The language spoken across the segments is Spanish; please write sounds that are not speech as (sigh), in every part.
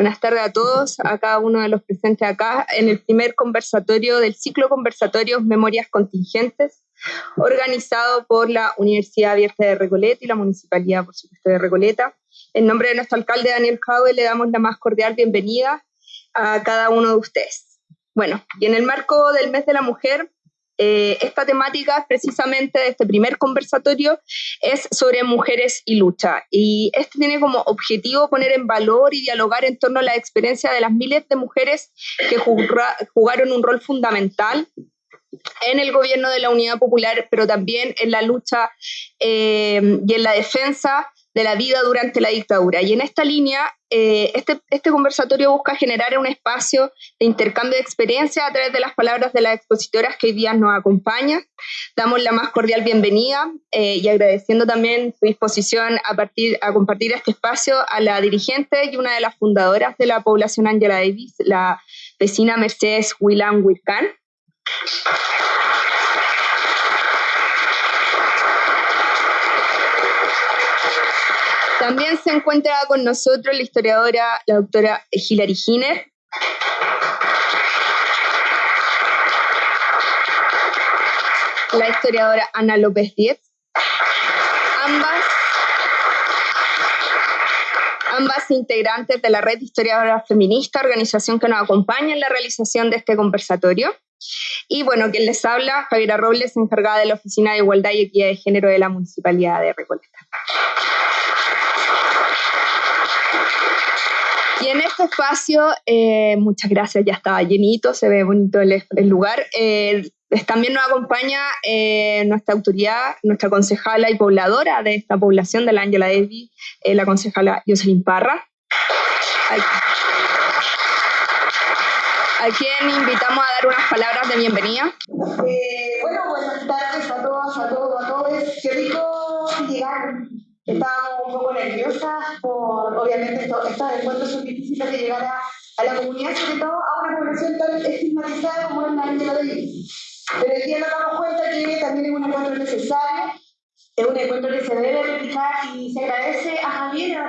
Buenas tardes a todos, a cada uno de los presentes acá en el primer conversatorio del ciclo conversatorios Memorias Contingentes, organizado por la Universidad Abierta de Recoleta y la Municipalidad, por supuesto, de Recoleta. En nombre de nuestro alcalde Daniel Jaue le damos la más cordial bienvenida a cada uno de ustedes. Bueno, y en el marco del mes de la mujer, eh, esta temática precisamente de este primer conversatorio es sobre mujeres y lucha. Y este tiene como objetivo poner en valor y dialogar en torno a la experiencia de las miles de mujeres que jugaron un rol fundamental en el gobierno de la Unidad Popular, pero también en la lucha eh, y en la defensa de la vida durante la dictadura. Y en esta línea, eh, este, este conversatorio busca generar un espacio de intercambio de experiencias a través de las palabras de las expositoras que hoy día nos acompañan. Damos la más cordial bienvenida eh, y agradeciendo también su disposición a, partir, a compartir este espacio a la dirigente y una de las fundadoras de la población Angela Davis, la vecina Mercedes Willan Wirkan. También se encuentra con nosotros la historiadora, la doctora Hilary Giner. La historiadora Ana López Díez. Ambas, ambas integrantes de la Red Historiadora Feminista, organización que nos acompaña en la realización de este conversatorio. Y bueno, quien les habla, Javiera Robles, encargada de la Oficina de Igualdad y Equidad de Género de la Municipalidad de Recoleta. Y en este espacio, eh, muchas gracias, ya estaba llenito, se ve bonito el, lugar. Eh, también nos acompaña eh, nuestra autoridad, nuestra concejala y pobladora de esta población de la Ángela Davis, la concejala Jocelyn Parra. A quien invitamos a dar unas palabras de bienvenida. bueno, buenas tardes a todas, a todos, a todos. Qué rico llegar Estábamos un poco nerviosas por, obviamente, estos, encuentros son difíciles de llegar a, a, la comunidad, sobre todo a una población tan estigmatizada como es la de Pero hoy día nos damos cuenta que también es un encuentro necesario es un encuentro que se debe replicar y se agradece a Javier, a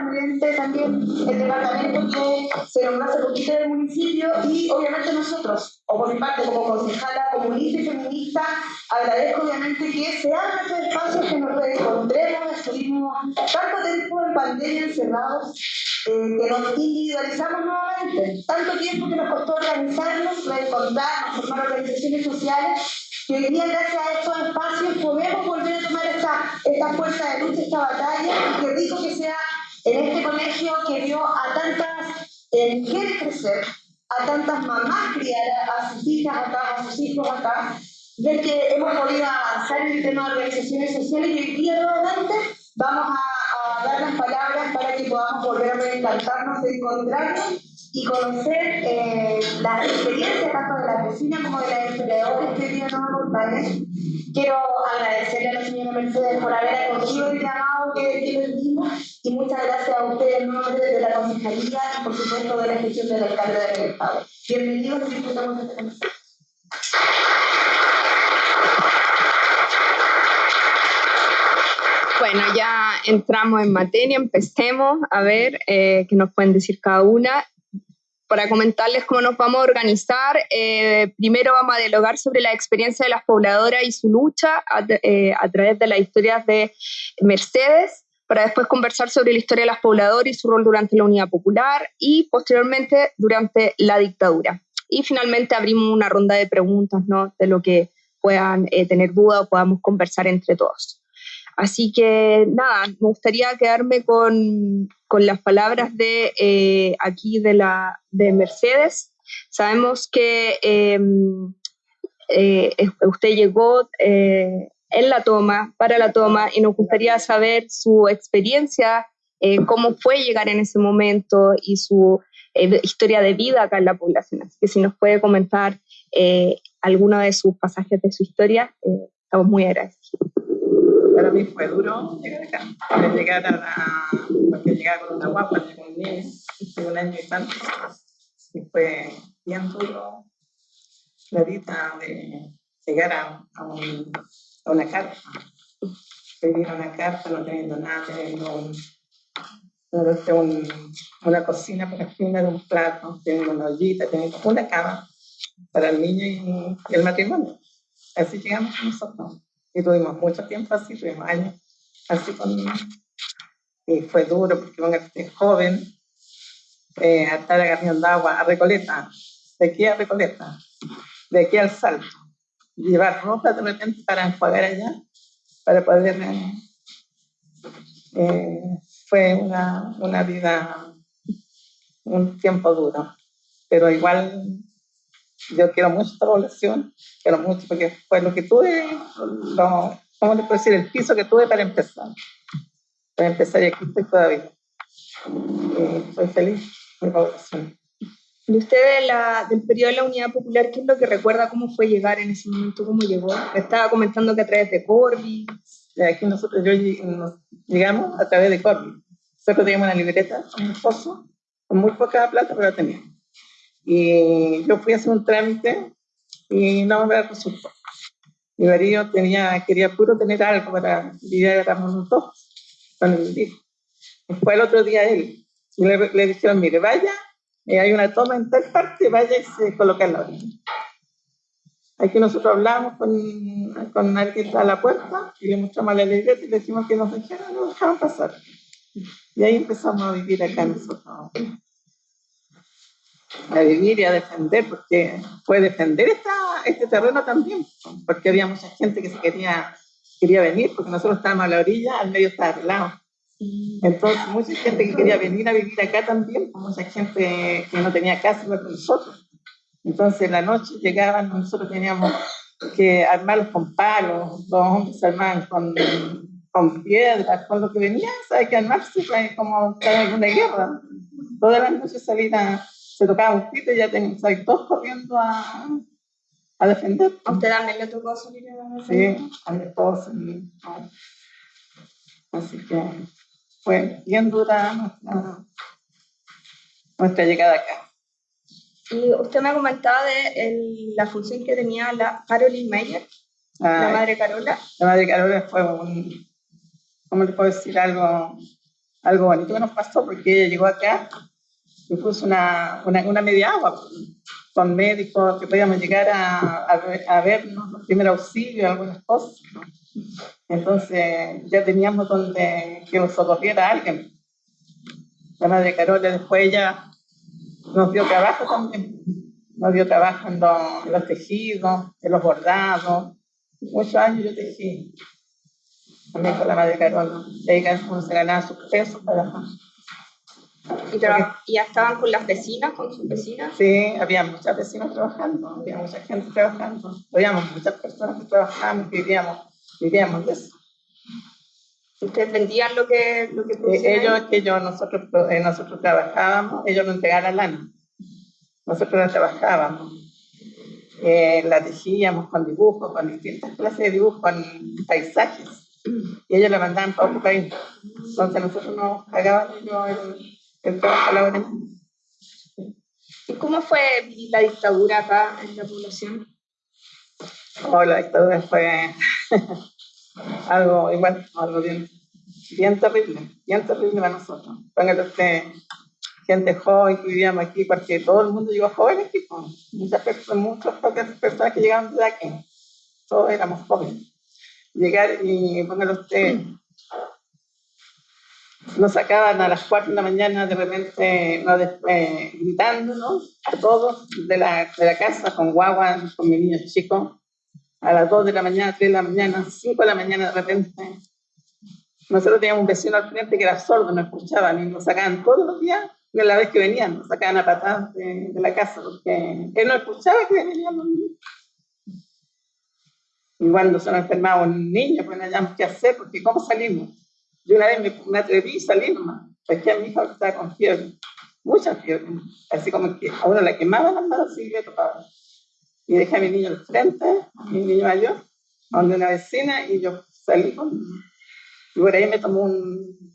también el departamento que se nombró hace poquito del municipio y obviamente nosotros, o por mi parte como concejala comunista y feminista, agradezco obviamente que se abran estos espacios, que nos reencontremos, estuvimos tanto tiempo en pandemia encerrados, eh, que nos individualizamos nuevamente, tanto tiempo que nos costó organizarnos, reencontrarnos, formar organizaciones sociales que hoy día, gracias a estos espacios, podemos volver a tomar esta, esta fuerza de lucha, esta batalla, y qué rico que sea en este colegio que vio a tantas eh, mujeres crecer, a tantas mamás criar a sus hijas acá, a sus hijos acá, ver que hemos podido avanzar en el tema de organizaciones sociales y hoy día nuevamente vamos a, a dar las palabras para que podamos volver a reencantarnos, encontrarnos y conocer eh, las experiencias tanto de la vecinas como de las historiadores que vienen nos acompañan. Quiero agradecerle a la señora Mercedes por haber acogido el llamado que, dimos y muchas gracias a ustedes en nombre de la Concejalía y por supuesto de la gestión del alcalde del Estado. Bienvenidos y disfrutamos de conversación. Bueno, ya entramos en materia, empecemos a ver eh, qué nos pueden decir cada una para comentarles cómo nos vamos a organizar. Eh, primero vamos a dialogar sobre la experiencia de las pobladoras y su lucha a, eh, a, través de las historias de Mercedes, para después conversar sobre la historia de las pobladoras y su rol durante la Unidad Popular y posteriormente durante la dictadura. Y finalmente abrimos una ronda de preguntas ¿no? de lo que puedan eh, tener duda o podamos conversar entre todos. Así que nada, me gustaría quedarme con, con las palabras de eh, aquí de, la, de Mercedes. Sabemos que em, eh, usted llegó eh, en la toma, para la toma, y nos gustaría saber su experiencia, cómo fue llegar en ese momento y su historia de vida acá en la población. Así que si nos puede comentar alguno de sus pasajes de su historia, estamos muy agradecidos para mí fue duro llegar acá. Llegar a la, porque llegaba con una guapa, con un niño de un año y tanto, y fue bien duro la vida de llegar a, a, un, a una carta, vivir a una carta no teniendo nada, teniendo un, una cocina para de un plato, tiene una ollita, tiene una cama para el niño y, el matrimonio. Así llegamos nosotros. Y tuvimos mucho tiempo así, tuvimos años así con... Y fue duro porque un este joven, eh, a estar agarrando agua a Recoleta, de aquí a Recoleta, de aquí al Salto, llevar ropa de repente para enjuagar allá, para poder... Eh, eh, fue una, una vida, un tiempo duro, pero igual yo quiero mucho esta población, quiero mucho porque fue lo que tuve, lo, ¿cómo le puedo decir? El piso que tuve para empezar. Para empezar y aquí estoy todavía. Y estoy feliz, mi población. ¿Y usted de la, del periodo de la Unidad Popular, qué es lo que recuerda cómo fue llegar en ese momento, cómo llegó? estaba comentando que a través de Corby. Aquí nosotros yo, llegamos a través de Corby. Nosotros teníamos una libreta, un esposo, con muy poca plata, pero la teníamos. Y yo fui a hacer un trámite y no me resultó. Mi marido tenía, quería puro tener algo para vivir a dos con el hijo. Después el otro día él, le, le dijeron, mire, vaya, eh, hay una toma en tal parte, vaya y se coloca en la orilla. Aquí nosotros hablamos con, con alguien a la puerta y le mostramos la libreta y le decimos que nos dejaran, nos dejaban pasar. Y ahí empezamos a vivir acá nosotros a vivir y a defender, porque fue defender esta, este terreno también, porque había mucha gente que se quería, quería venir, porque nosotros estábamos a la orilla, al medio estaba arreglado. Entonces, mucha gente que quería venir a vivir acá también, mucha gente que no tenía casa igual con nosotros. Entonces, en la noche llegaban, nosotros teníamos que armarlos con palos, los hombres se armaban con, con piedras, con lo que venía, hay que armarse como en una guerra. Todas las noches salían se tocaba un pito y ya tenían todos corriendo a, a defender. ¿A usted también le tocó salir a defender? Sí, a mi esposa. Así que fue bien dura nuestra, nuestra llegada acá. Y usted me comentaba de el, la función que tenía la Caroline Meyer, la madre Carola. La madre Carola fue un, ¿cómo le puedo decir? Algo, algo bonito que nos pasó porque ella llegó acá incluso una, una, una media agua con médicos que podíamos llegar a, a, vernos los primeros auxilios, algunas cosas. Entonces ya teníamos donde que nos socorriera alguien. La madre Carola después ella nos dio trabajo también, nos dio trabajo en, los tejidos, en los bordados. Muchos años yo tejí también con la madre Carola. Ella se ganaba sus pesos para ¿Y, ya estaban con las vecinas, con sus vecinas? Sí, había muchas vecinas trabajando, había mucha gente trabajando, habíamos muchas personas que trabajaban, vivíamos, vivíamos de eso. ¿Ustedes vendían lo que, lo que eh, Ellos, que yo, nosotros, eh, nosotros trabajábamos, ellos nos entregaban lana. Nosotros la trabajábamos. Eh, la tejíamos con dibujos, con distintas clases de dibujos, con paisajes. Y ellos la mandaban para otro país. Entonces nosotros nos pagaban ellos el, ¿Y cómo fue la dictadura acá en la población? Oh, la dictadura fue (laughs) algo igual, algo bien, bien terrible, bien terrible para nosotros. Póngale usted gente joven que vivíamos aquí, porque todo el mundo llegó joven aquí, muchas personas, muchas pocas personas que llegaban de aquí, todos éramos jóvenes. Llegar y póngale usted nos sacaban a las 4 de la mañana de repente no, eh, gritándonos a todos de la, de la casa con guagua, con mi niño chico, a las 2 de la mañana, 3 de la mañana, 5 de la mañana de repente. Nosotros teníamos un vecino al frente que era sordo, no escuchaba, y nos sacaban todos los días, de la vez que venían, nos sacaban a patadas de, la casa, porque él no escuchaba que venían los niños. Y cuando se nos enfermaba un niño, pues no sabíamos qué hacer, porque ¿cómo salimos? Yo una vez me, me atreví a salir nomás, porque a mi hija estaba con fiebre, mucha fiebre, así como que a uno la quemaba las manos y le tocaba. Y dejé a mi niño al frente, mi niño mayor, donde una vecina, y yo salí con... Y por ahí me tomó un...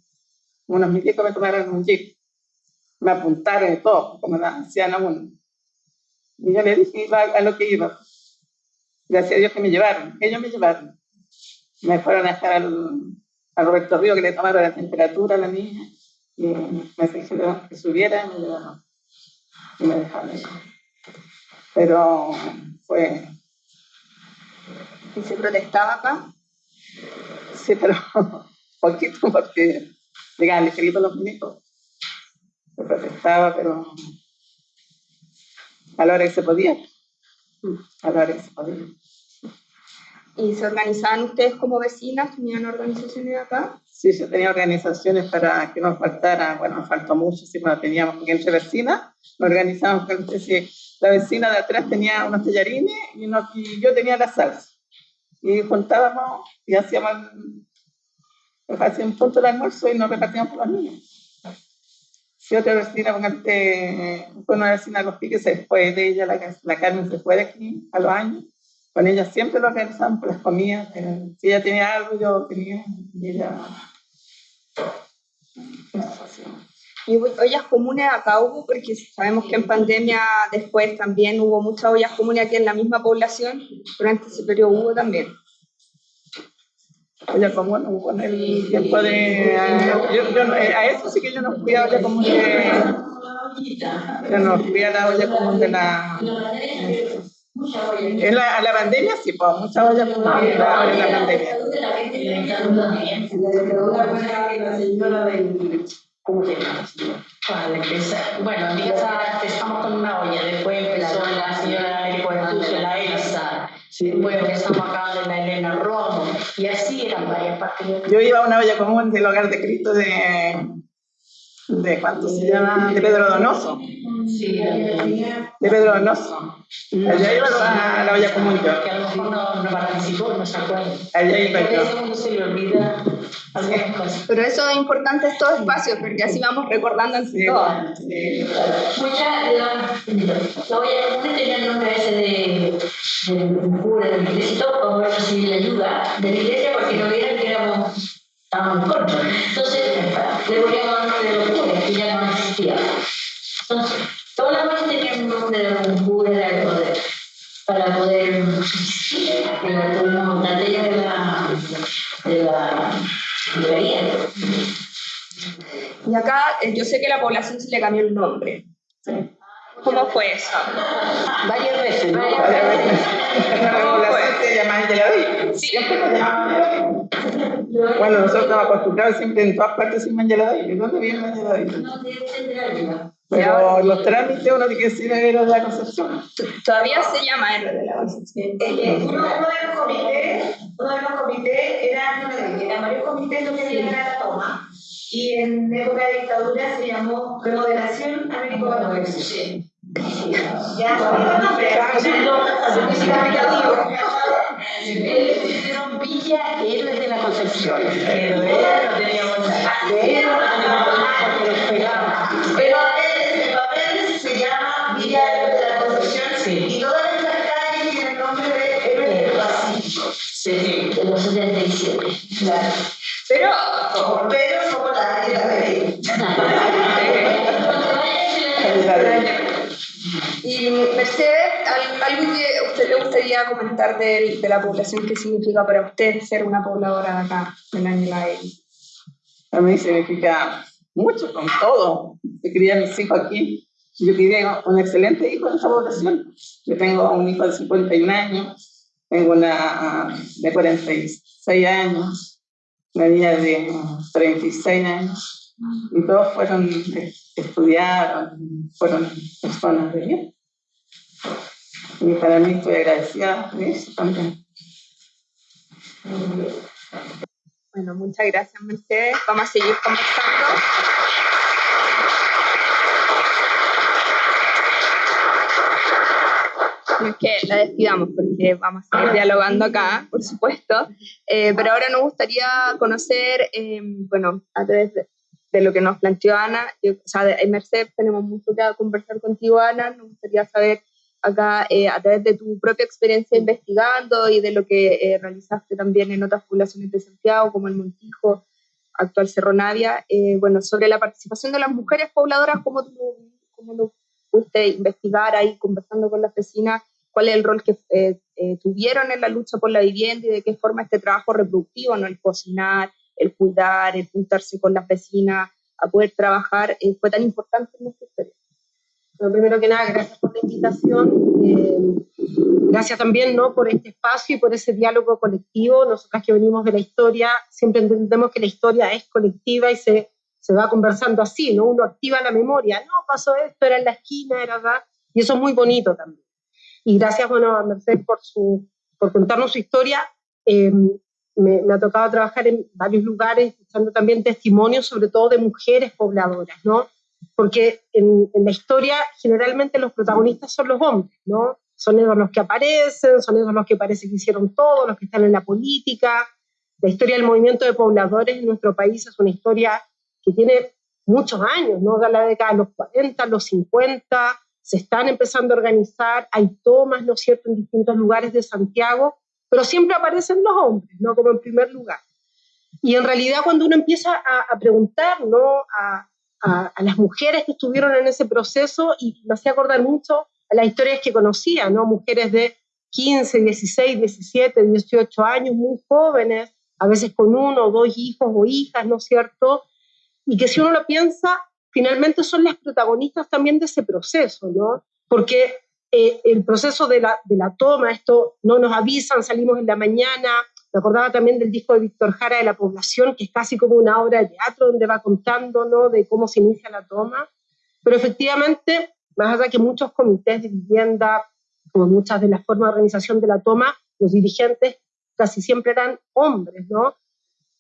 Unos milicos me tomaron un jeep. Me apuntaron y todo, como la hacían a uno. Y yo le dije iba a lo que iba. Gracias a Dios que me llevaron. Ellos me llevaron. Me fueron a dejar al, a Roberto Río que le tomaron la temperatura a la niña Y me dijeron que subiera y me llevaron. Y me dejaron. Pero fue... ¿Y se protestaba acá? Sí, pero (laughs) poquito porque llegaban ligeritos los milicos. Se protestaba, pero a la hora que se podía. A la hora que se podía. ¿Y se organizaban ustedes como vecinas? ¿Tenían organizaciones acá? Sí, yo tenía organizaciones para que nos faltara, bueno, nos faltó mucho, sí, cuando teníamos, porque entre vecinas nos organizábamos, si la vecina de atrás tenía unos tallarines y, y yo tenía la salsa. Y juntábamos y hacíamos, hacíamos un punto de almuerzo y nos repartíamos por los niños. Si otra vecina, fue una vecina de los piques, después de ella, la, la Carmen se fue de aquí a los años, con ella siempre lo organizamos por las comidas. Si ella tenía algo, yo tenía. Y ella. ¿Y ollas comunes acá hubo? Porque sabemos que en pandemia después también hubo muchas ollas comunes aquí en la misma población. Durante ese periodo hubo también. Olla común hubo en el tiempo de. A, eso sí que yo no fui a olla común de. Yo no fui a la olla común de la. En la, la pandemia sí, pues mucha olla en la pandemia. ¿Cómo se llama? Bueno, empezamos con una olla, después empezó la señora Ecuador, la Elsa, después empezamos acá de la Elena Romo, y así eran varias partes. Yo iba a una olla común del hogar de Cristo de, de ¿cuánto se llama? De Pedro Donoso. Sí, de Pedro Donoso. Allá iba a la olla común yo. Que a lo mejor no, no participó, no se acuerda. Allá iba yo. A uno se le olvida algunas cosas. Pero eso es importante estos espacios, porque así vamos recordando entre sí, todos. Sí. Muchas, la olla común tenía el nombre ese de, de, de cura de la iglesia recibir la ayuda de la iglesia, porque no vieran éramos estábamos cortos. Entonces, le poníamos el nombre de los curas, que ya no existía. Entonces, todas las cosas tenían un nombre de un cura de poder, para poder existir, que tuvimos una ley de la, de la librería. Y acá eh, yo sé que la población se le cambió el nombre. ¿Cómo fue eso? Varias veces. Varias veces. La población se llama Angela Siempre Bueno, nosotros estamos acostumbrados siempre en todas partes sin Angela ¿Dónde viene Angela No, de Pero los trámites uno tiene que decir era de la Concepción. Todavía se llama R de la Concepción. Uno, uno de los comités, uno de los comités era, eran varios comités iban a la toma. Y en época de dictadura se llamó Remodelación Américo Católico. Sí. Ya. Le pusieron Villa Héroes de la Concepción. Él no teníamos nada. De no teníamos nada porque los pegaba. Pero el papel se llama Villa Héroes de la Concepción. Sí. Y todas estas calles tienen nombre de Héroes del Pacífico. Sí, de los 77. Claro. Pero, pero Y Mercedes, ¿algo que a usted le gustaría comentar de, de, la población? ¿Qué significa para usted ser una pobladora de acá, de la A mí significa mucho, con todo. Yo quería mis hijos aquí. Yo quería un excelente hijo en esta población. Yo tengo un hijo de 51 años, tengo una de 46 años, niña de 36 años, y todos fueron, estudiaron, fueron personas de bien. Y para mí estoy agradecida de eso también. Bueno, muchas gracias, Mercedes. Vamos a seguir conversando. No es que la despidamos porque vamos a seguir dialogando acá, por supuesto, eh, pero ahora nos gustaría conocer, eh, bueno, a través de, de, lo que nos planteó Ana, yo, o sea, de Mercedes tenemos mucho que conversar contigo, Ana, nos gustaría saber acá eh, a través de tu propia experiencia investigando y de lo que eh, realizaste también en otras poblaciones de Santiago, como el Montijo, actual Cerro Navia, eh, bueno, sobre la participación de las mujeres pobladoras, cómo, tú, lo pudiste investigar ahí conversando con las vecinas, cuál es el rol que tuvieron en la lucha por la vivienda y de qué forma este trabajo reproductivo, ¿no? el cocinar, el cuidar, el juntarse con las vecinas, a poder trabajar eh, fue tan importante en nuestra historia. Bueno, primero que nada, gracias por la invitación. Eh, gracias también ¿no? por este espacio y por ese diálogo colectivo. Nosotras que venimos de la historia, siempre entendemos que la historia es colectiva y se, se va conversando así, ¿no? Uno activa la memoria, no, pasó esto, era en la esquina, era acá, y eso es muy bonito también. Y gracias, bueno, a Mercedes por, su, por contarnos su historia. Eh, me, me, ha tocado trabajar en varios lugares, escuchando también testimonios, sobre todo de mujeres pobladoras, ¿no? porque en, en, la historia generalmente los protagonistas son los hombres, ¿no? Son ellos los que aparecen, son ellos los que parece que hicieron todo, los que están en la política. La historia del movimiento de pobladores en nuestro país es una historia que tiene muchos años, ¿no? De la década de los 40, los 50, se están empezando a organizar, hay tomas, ¿no es cierto?, en distintos lugares de Santiago, pero siempre aparecen los hombres, ¿no? Como en primer lugar. Y en realidad cuando uno empieza a, preguntar, ¿no? A, a, a, las mujeres que estuvieron en ese proceso y me hacía acordar mucho a las historias que conocía, ¿no? Mujeres de 15, 16, 17, 18 años, muy jóvenes, a veces con uno o dos hijos o hijas, ¿no es cierto? Y que si uno lo piensa, finalmente son las protagonistas también de ese proceso, ¿no? Porque eh, el proceso de la, de la toma, esto no nos avisan, salimos en la mañana, me acordaba también del disco de Víctor Jara de la población, que es casi como una obra de teatro donde va contando ¿no? de cómo se inicia la toma. Pero efectivamente, más allá que muchos comités de vivienda, como muchas de las formas de organización de la toma, los dirigentes casi siempre eran hombres, ¿no?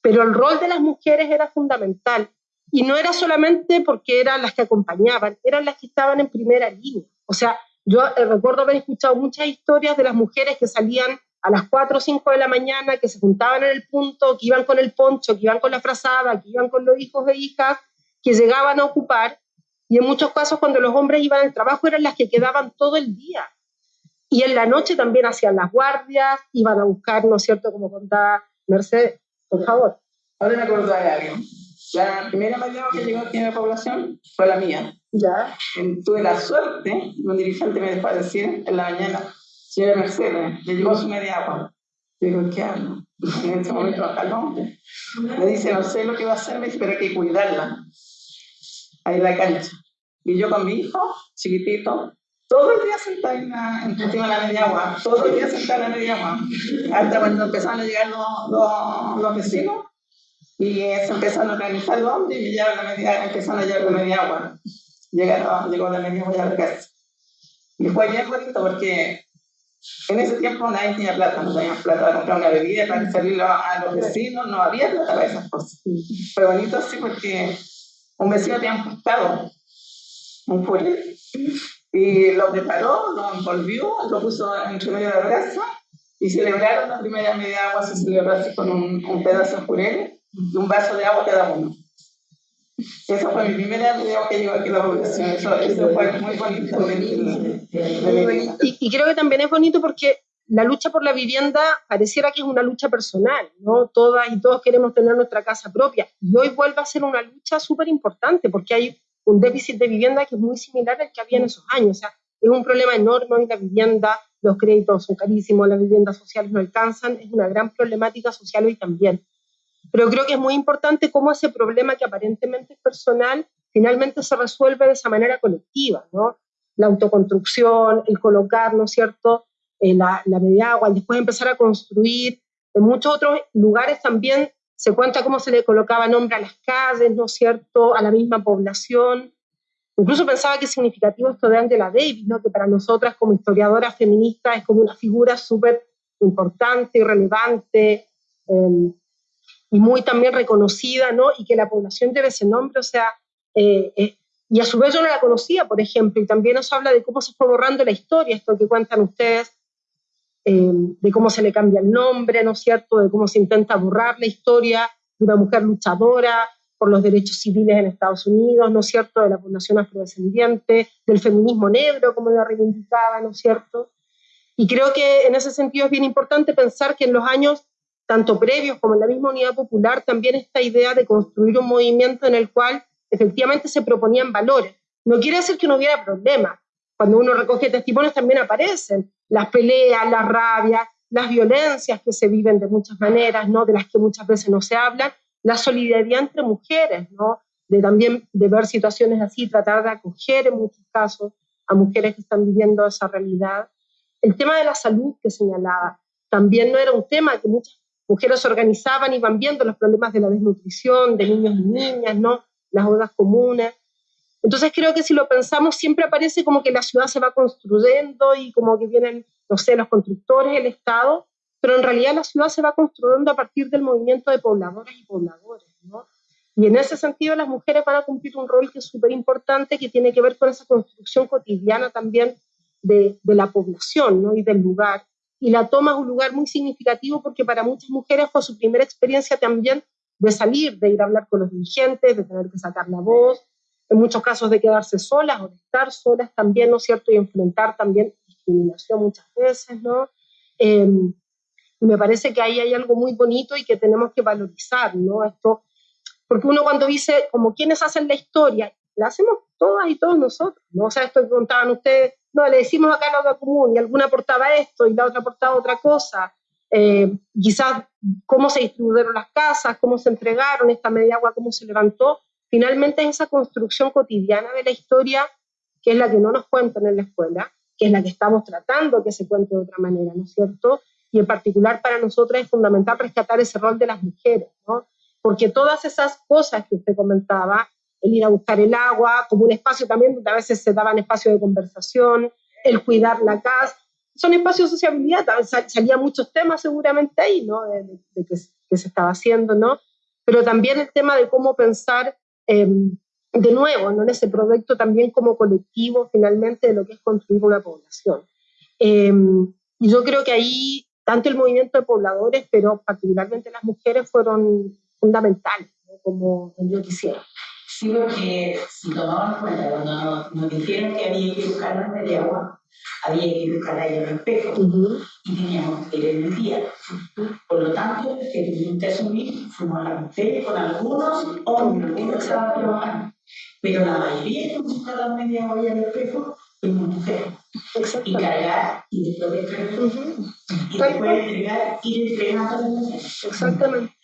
Pero el rol de las mujeres era fundamental. Y no era solamente porque eran las que acompañaban, eran las que estaban en primera línea. O sea, yo eh, recuerdo haber escuchado muchas historias de las mujeres que salían a las 4 o 5 de la mañana, que se juntaban en el punto, que iban con el poncho, que iban con la frazada, que iban con los hijos e hijas, que llegaban a ocupar. Y en muchos casos, cuando los hombres iban al trabajo, eran las que quedaban todo el día. Y en la noche también hacían las guardias, iban a buscar, ¿no es cierto?, como contaba Mercedes, por favor. Ahora me acuerdo de algo. La primera mañana que llegó aquí en la población fue la mía. Ya. Tuve la suerte, un dirigente me dejó decir en la mañana, señora Mercedes, le llevó su media agua. Digo, ¿qué hago? (laughs) En ese momento acá el hombre. Me dice, no sé lo que va a hacer, me dice, pero hay que cuidarla. Ahí en la cancha. Y yo con mi hijo, chiquitito, todo el día sentada en la, encima de la media agua, todo el día sentada en la media agua. Hasta cuando empezaron a llegar los, los, los vecinos y se empezaron a organizar los hombres y llevaron la media, empezaron a llevar la media agua. Llegaron, llegó la media agua a la casa. Y fue bien bonito porque en ese tiempo nadie tenía plata, no tenía plata para comprar una bebida, para servirlo a los vecinos, no había plata para esas cosas. Fue bonito así porque un vecino tenía un pescado, un puré, y lo preparó, lo envolvió, lo puso entre medio de la brasa y celebraron la primera media agua, se celebró así con un, un pedazo de puré y un vaso de agua cada uno. Esa fue mi primera idea que llegó aquí a la población. Eso, eso fue muy bonito. Y, y, creo que también es bonito porque la lucha por la vivienda pareciera que es una lucha personal, ¿no? Todas y todos queremos tener nuestra casa propia. Y hoy vuelve a ser una lucha súper importante porque hay un déficit de vivienda que es muy similar al que había en esos años. O sea, es un problema enorme hoy la vivienda, los créditos son carísimos, las viviendas sociales no alcanzan, es una gran problemática social hoy también. Pero creo que es muy importante cómo ese problema que aparentemente es personal finalmente se resuelve de esa manera colectiva, ¿no? La autoconstrucción, el colocar, ¿no es cierto?, eh, la, la media agua, después empezar a construir. En muchos otros lugares también se cuenta cómo se le colocaba nombre a las calles, ¿no es cierto?, a la misma población. Incluso pensaba que es significativo esto de Angela Davis, ¿no? que para nosotras como historiadoras feministas es como una figura súper importante y relevante. Eh, y muy también reconocida, ¿no? Y que la población debe ese nombre, o sea, eh, eh, y a su vez yo no la conocía, por ejemplo, y también nos habla de cómo se fue borrando la historia, esto que cuentan ustedes, eh, de cómo se le cambia el nombre, ¿no es cierto?, de cómo se intenta borrar la historia de una mujer luchadora por los derechos civiles en Estados Unidos, ¿no es cierto?, de la población afrodescendiente, del feminismo negro, como lo reivindicaba, ¿no es cierto? Y creo que en ese sentido es bien importante pensar que en los años tanto previos como en la misma unidad popular, también esta idea de construir un movimiento en el cual efectivamente se proponían valores. No quiere decir que no hubiera problemas. Cuando uno recoge testimonios también aparecen las peleas, las rabias, las violencias que se viven de muchas maneras, ¿no? de las que muchas veces no se hablan, la solidaridad entre mujeres, ¿no? de también de ver situaciones así, tratar de acoger en muchos casos a mujeres que están viviendo esa realidad. El tema de la salud que señalaba, también no era un tema que muchas mujeres organizaban y van viendo los problemas de la desnutrición, de niños y niñas, ¿no? las bodas comunes. Entonces creo que si lo pensamos siempre aparece como que la ciudad se va construyendo y como que vienen, no sé, los constructores, el Estado, pero en realidad la ciudad se va construyendo a partir del movimiento de pobladoras y pobladores, ¿no? Y en ese sentido las mujeres van a cumplir un rol que es súper importante, que tiene que ver con esa construcción cotidiana también de, de la población ¿no? y del lugar. Y la toma es un lugar muy significativo porque para muchas mujeres fue su primera experiencia también de salir, de ir a hablar con los dirigentes, de tener que sacar la voz, en muchos casos de quedarse solas o de estar solas también, ¿no es cierto? Y enfrentar también discriminación muchas veces, ¿no? Eh, me parece que ahí hay algo muy bonito y que tenemos que valorizar, ¿no? Esto, porque uno cuando dice, como quienes hacen la historia, la hacemos todas y todos nosotros, ¿no? O sea, esto que contaban ustedes, no, le decimos acá la otra común y alguna aportaba esto y la otra aportaba otra cosa. Eh, quizás cómo se distribuyeron las casas, cómo se entregaron, esta media agua, cómo se levantó. Finalmente es esa construcción cotidiana de la historia que es la que no nos cuentan en la escuela, que es la que estamos tratando que se cuente de otra manera, ¿no es cierto? y en particular para nosotras es fundamental rescatar ese rol de las mujeres, ¿no? Porque todas esas cosas que usted comentaba, el ir a buscar el agua, como un espacio también donde a veces se daban espacios de conversación, el cuidar la casa, son espacios de sociabilidad, salían muchos temas seguramente ahí, ¿no? De, que, se estaba haciendo, ¿no? Pero también el tema de cómo pensar em, de nuevo, ¿no? En ese proyecto también como colectivo finalmente de lo que es construir una población. Em, y yo creo que ahí tanto el movimiento de pobladores, pero particularmente las mujeres fueron fundamentales, como yo quisiera. Sí, porque si tomamos cuenta, cuando nos, dijeron que había que buscar las de agua, había que buscar ahí en el espejo. Y teníamos que ir en el día. Por lo tanto, el que asumir, fuimos a la mujeres con algunos hombres que estaban trabajando, pero la mayoría que buscar las media hora en el espejo fuimos mujeres. Y cargar y después de y después entregar, ir entregando Exactamente.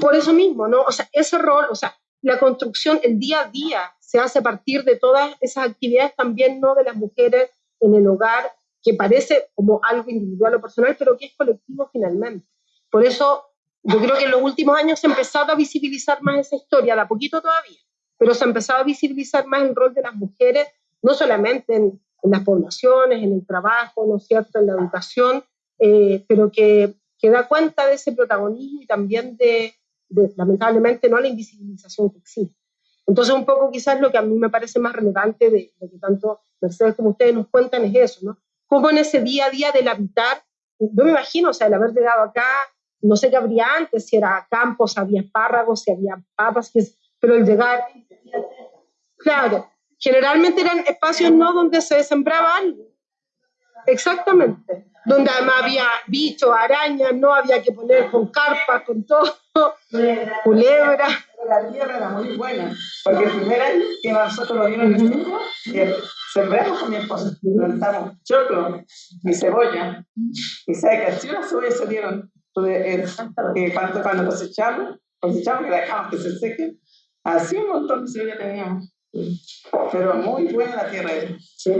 Por eso mismo, ¿no? O sea, ese rol, o sea, la construcción, el día a día, se hace a partir de todas esas actividades también, ¿no? De las mujeres en el hogar, que parece como algo individual o personal, pero que es colectivo finalmente. Por eso yo creo que en los últimos años se ha empezado a visibilizar más esa historia, de a poquito todavía, pero se ha empezado a visibilizar más el rol de las mujeres, no solamente en, las poblaciones, en el trabajo, ¿no cierto?, en la educación, eh, pero que, que, da cuenta de ese protagonismo y también de, lamentablemente, no la invisibilización que existe. Entonces, un poco quizás lo que a mí me parece más relevante de, lo que tanto Mercedes como ustedes nos cuentan es eso, ¿no? Cómo en ese día a día del habitar, yo me imagino, o sea, el haber llegado acá, no sé qué habría antes, si era campos, había espárragos, si había papas, pero el llegar, claro, Generalmente eran espacios no donde se sembraba algo. Exactamente. Donde además había bichos, arañas, no había que poner con carpas, con todo, culebra. La tierra era muy buena, porque el primer año que nosotros lo vimos en el sembramos con mi esposa, plantamos choclo y cebolla, y sabe si las cebollas salieron, eh, eh, cuando, cuando cosechamos, cosechamos que dejamos que se seque, así un montón de cebolla teníamos. Pero muy buena la tierra sí.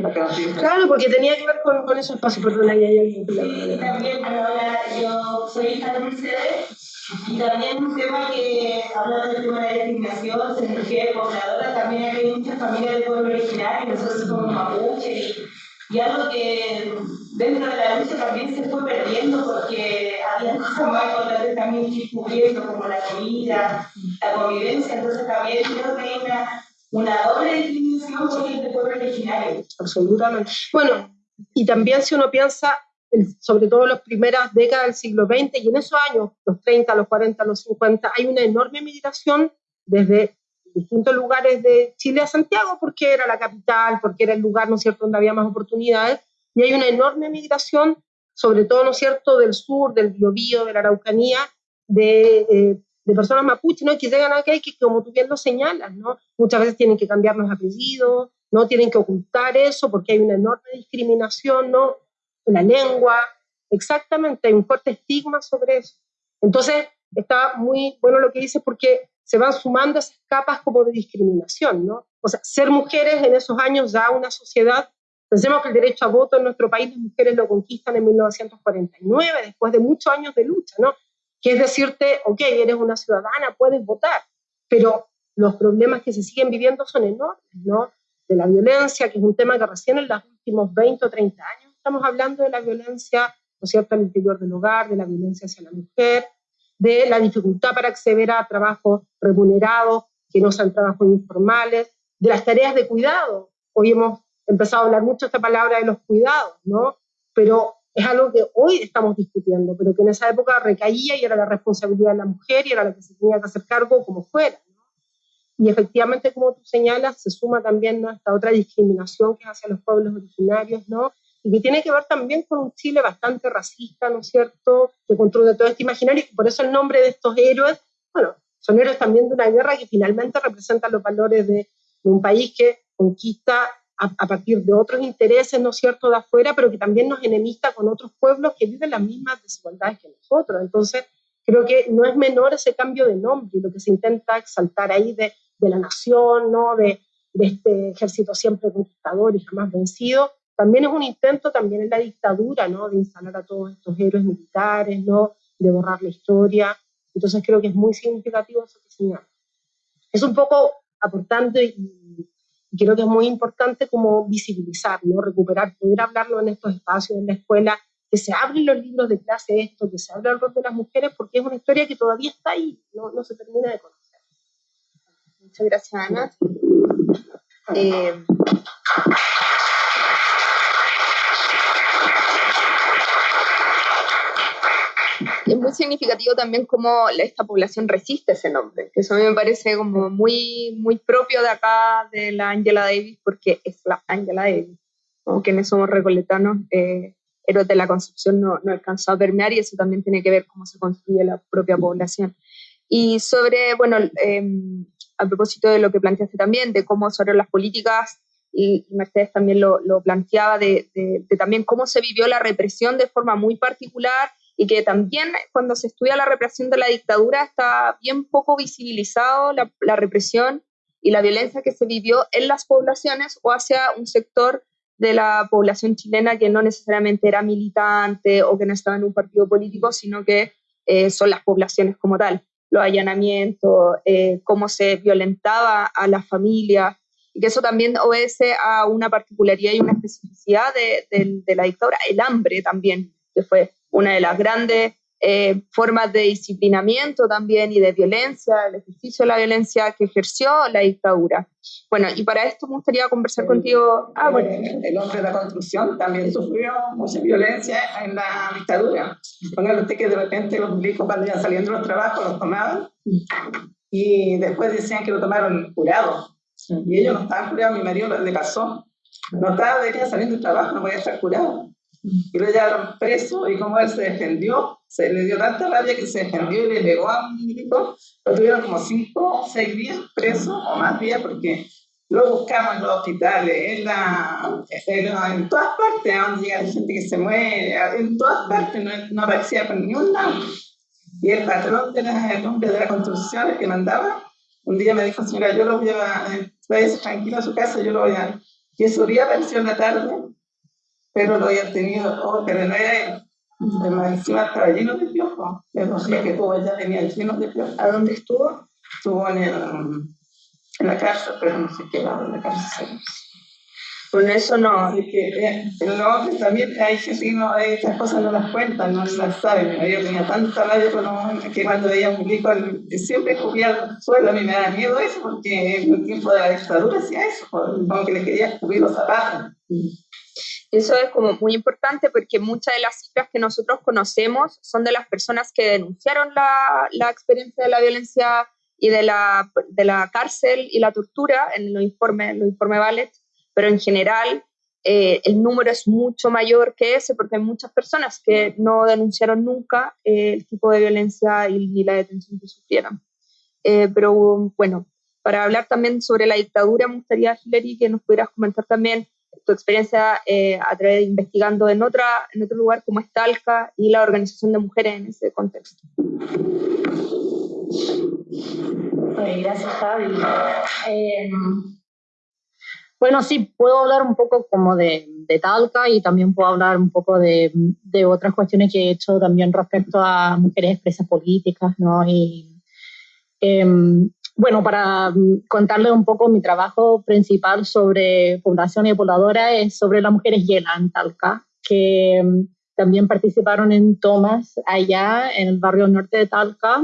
Claro, porque tenía que ver con, con esos espacios, perdón, ahí hay alguien que Sí, también, ahora yo soy hija de Mercedes, y también un tema que, hablando del tema de la discriminación, se mujer pobladora, también hay muchas familias de pueblo original, y nosotros somos mapuche, y, algo que dentro de la lucha también se fue perdiendo porque había cosas más importantes también que ir cubriendo, como la comida, la convivencia, entonces también creo que hay una una doble discriminación por el pueblo originario. Absolutamente. Bueno, y también si uno piensa, sobre todo en las primeras décadas del siglo XX y en esos años, los 30, los 40, los 50, hay una enorme migración desde distintos lugares de Chile a Santiago, porque era la capital, porque era el lugar, ¿no es cierto?, donde había más oportunidades, y hay una enorme migración, sobre todo, ¿no es cierto?, del sur, del Biobío, de la Araucanía, de eh, de personas mapuches, ¿no? que llegan acá y que, como tú bien lo señalas, ¿no? muchas veces tienen que cambiar los apellidos, no tienen que ocultar eso porque hay una enorme discriminación, ¿no? La lengua, exactamente, hay un fuerte estigma sobre eso. Entonces, está muy bueno lo que dices porque se van sumando esas capas como de discriminación, ¿no? O sea, ser mujeres en esos años ya una sociedad, pensemos que el derecho a voto en nuestro país las mujeres lo conquistan en 1949, después de muchos años de lucha, ¿no? Que es decirte, ok, eres una ciudadana, puedes votar, pero los problemas que se siguen viviendo son enormes, ¿no? De la violencia, que es un tema que recién en los últimos 20 o 30 años estamos hablando de la violencia, ¿no es cierto?, al interior del hogar, de la violencia hacia la mujer, de la dificultad para acceder a trabajos remunerados, que no sean trabajos informales, de las tareas de cuidado. Hoy hemos empezado a hablar mucho esta palabra de los cuidados, ¿no? Pero es algo que hoy estamos discutiendo, pero que en esa época recaía y era la responsabilidad de la mujer y era la que se tenía que hacer cargo como fuera. ¿no? Y efectivamente, como tú señalas, se suma también ¿no? esta otra discriminación que es hacia los pueblos originarios, ¿no? y que tiene que ver también con un Chile bastante racista, ¿no es cierto?, que construye todo este imaginario, y por eso el nombre de estos héroes, bueno, son héroes también de una guerra que finalmente representa los valores de, un país que conquista a, partir de otros intereses, ¿no es cierto?, de afuera, pero que también nos enemista con otros pueblos que viven las mismas desigualdades que nosotros. Entonces, creo que no es menor ese cambio de nombre y lo que se intenta exaltar ahí de, de la nación, ¿no?, de, este ejército siempre conquistador y jamás vencido, también es un intento también en la dictadura, ¿no? De instalar a todos estos héroes militares, ¿no? De borrar la historia. Entonces creo que es muy significativo eso que señala. Es un poco aportante y, creo que es muy importante como visibilizar, ¿no? Recuperar, poder hablarlo en estos espacios, en la escuela, que se abren los libros de clase esto, que se habla el rol de las mujeres, porque es una historia que todavía está ahí, no, no se termina de conocer. Muchas gracias, Ana. Eh, muy significativo también cómo esta población resiste ese nombre, que eso a mí me parece como muy, muy propio de acá, de la Angela Davis, porque es la Angela Davis. Como quienes somos recoletanos, eh, héroes de la construcción no, no alcanzó a permear y eso también tiene que ver cómo se construye la propia población. Y sobre, bueno, em, a propósito de lo que planteaste también, de cómo sobre las políticas, y, Mercedes también lo, lo planteaba, de, de, también cómo se vivió la represión de forma muy particular y que también cuando se estudia la represión de la dictadura está bien poco visibilizado la, la represión y la violencia que se vivió en las poblaciones o hacia un sector de la población chilena que no necesariamente era militante o que no estaba en un partido político, sino que eh, son las poblaciones como tal, los allanamientos, eh, cómo se violentaba a la familia, y que eso también obedece a una particularidad y una especificidad de, de, de la dictadura, el hambre también, que fue una de las grandes eh, formas de disciplinamiento también y de violencia, el ejercicio de la violencia que ejerció la dictadura. Bueno, y para esto me gustaría conversar contigo. Ah, bueno. El hombre de la construcción también sufrió mucha violencia en la dictadura. Póngale usted que de repente los milicos cuando iban saliendo los trabajos los tomaban y después decían que lo tomaron curado. Y ellos no estaban curados, mi marido le pasó. No estaba de saliendo del trabajo, no podía estar curado y lo llevaron preso y como él se defendió, se le dio tanta rabia que se defendió y le pegó a un milico, lo tuvieron como cinco o seis días preso o más días porque lo buscamos en los hospitales, en, la, en, todas partes, donde llega la gente que se muere, en todas partes, no, no aparecía por ningún lado. Y el patrón de la, el hombre de la construcción, el que mandaba, un día me dijo, señora, yo lo voy a, váyase tranquilo a su casa, yo lo voy a... Y ese día apareció la tarde pero lo había tenido, oh, pero no era él. Además, encima estaba lleno de piojos. Pero decía que todo ya tenía lleno de piojos. ¿A dónde estuvo? Estuvo en, el, en la cárcel, pero no sé qué lado de la cárcel. Con eso no. Así que, eh, pero también hay gente que no, estas cosas no las cuentan, no las saben. Yo tenía tanta rabia que cuando veía un milico siempre cubría el suelo. A mí me da miedo eso porque en el tiempo de la dictadura hacía eso, como que le quería cubrir los zapatos. Eso es como muy importante porque muchas de las cifras que nosotros conocemos son de las personas que denunciaron la, la experiencia de la violencia y de la, de la cárcel y la tortura en los informes, los informes Ballet, pero en general eh, el número es mucho mayor que ese porque hay muchas personas que no denunciaron nunca eh, el tipo de violencia y, ni la detención que sufrieron. Eh, pero bueno, para hablar también sobre la dictadura, me gustaría, Hilary, que nos pudieras comentar también tu experiencia eh, a través de investigando en, otra, en otro lugar como es Talca y la organización de mujeres en ese contexto. gracias, Javi. Em, bueno, sí, puedo hablar un poco como de, de, Talca y también puedo hablar un poco de, de, otras cuestiones que he hecho también respecto a mujeres expresas políticas, ¿no? Em, bueno, para contarle un poco mi trabajo principal sobre población y pobladora es sobre las mujeres Yela en Talca, que em, también participaron en tomas allá en el barrio norte de Talca